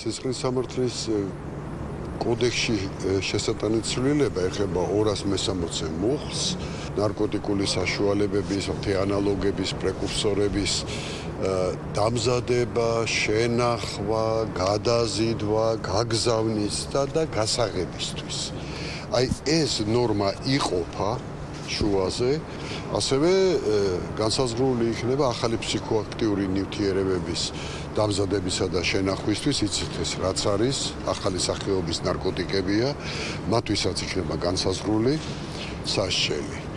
ცისკრის სამართლის კოდექსში შესატანილი ცვლილება ეხება 260 მუხლს, ნარკოტიკული საშუალებების, თეანალოგების, პრეკურსორების დამზადება, შენახვა, გადაზიდვა, გაგზავნის და გასაღებისთვის. აი ეს ნორმა იყოფა შუაზე, ასევე განსაზღვრული იქნება ახალი ფსიქოაქტიური ნივთიერებების დამზადებისა და შენახვისთვის, იცით ეს რაც არის, ახალი სახეობის ნარკოტიკებია, მათთვისაც იქნება განსაზღვრული საშელი.